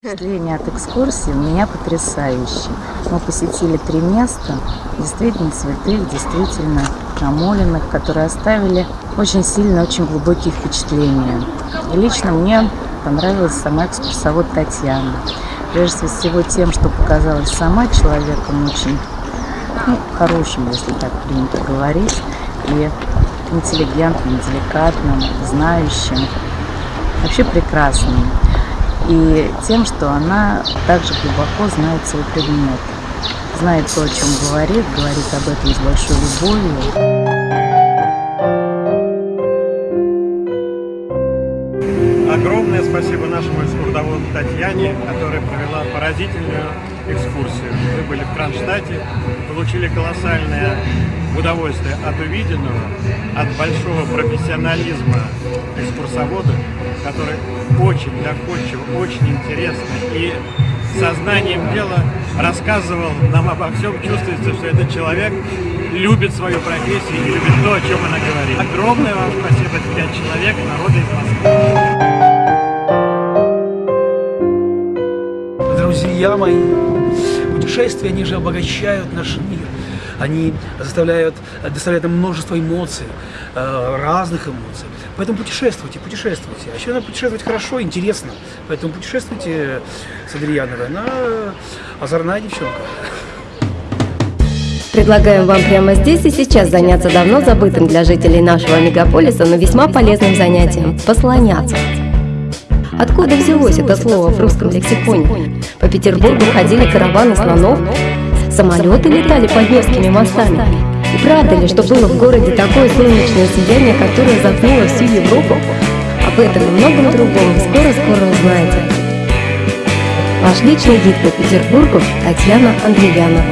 Впечатление от экскурсии у меня потрясающее. Мы посетили три места, действительно святых, действительно намоленных, которые оставили очень сильные, очень глубокие впечатления. И лично мне понравилась сама экскурсовод Татьяна. Прежде всего тем, что показалась сама человеком очень ну, хорошим, если так принято говорить, и интеллигентным, деликатным, знающим, вообще прекрасным и тем, что она также глубоко знает свой предмет, знает то, о чем говорит, говорит об этом с большой любовью. Огромное спасибо нашему экскурсоводу Татьяне, которая провела поразительную экскурсию. Мы были в Кронштадте, получили колоссальное удовольствие от увиденного, от большого профессионализма экскурсовода, который очень доходчиво, очень интересно и сознанием дела рассказывал нам обо всем. Чувствуется, что этот человек любит свою профессию и любит то, о чем она говорит. Огромное вам спасибо, пять человек, народа из Москвы. Друзья мои, путешествия, они же обогащают наш мир. Они заставляют, доставляют нам множество эмоций, э, разных эмоций. Поэтому путешествуйте, путешествуйте. А еще надо путешествовать хорошо, интересно. Поэтому путешествуйте с Адриановой. Она озорная девчонка. Предлагаем вам прямо здесь и сейчас заняться давно забытым для жителей нашего мегаполиса, но весьма полезным занятием – послоняться. Откуда взялось это слово в русском лексиконе? По Петербургу ходили караваны слонов, Самолеты летали под Невскими мостами. И правда ли, что было в городе такое солнечное сияние, которое затмило всю Европу? Об этом и многом другом скоро-скоро узнаете. Ваш личный гид по Петербургу Татьяна Андреянова.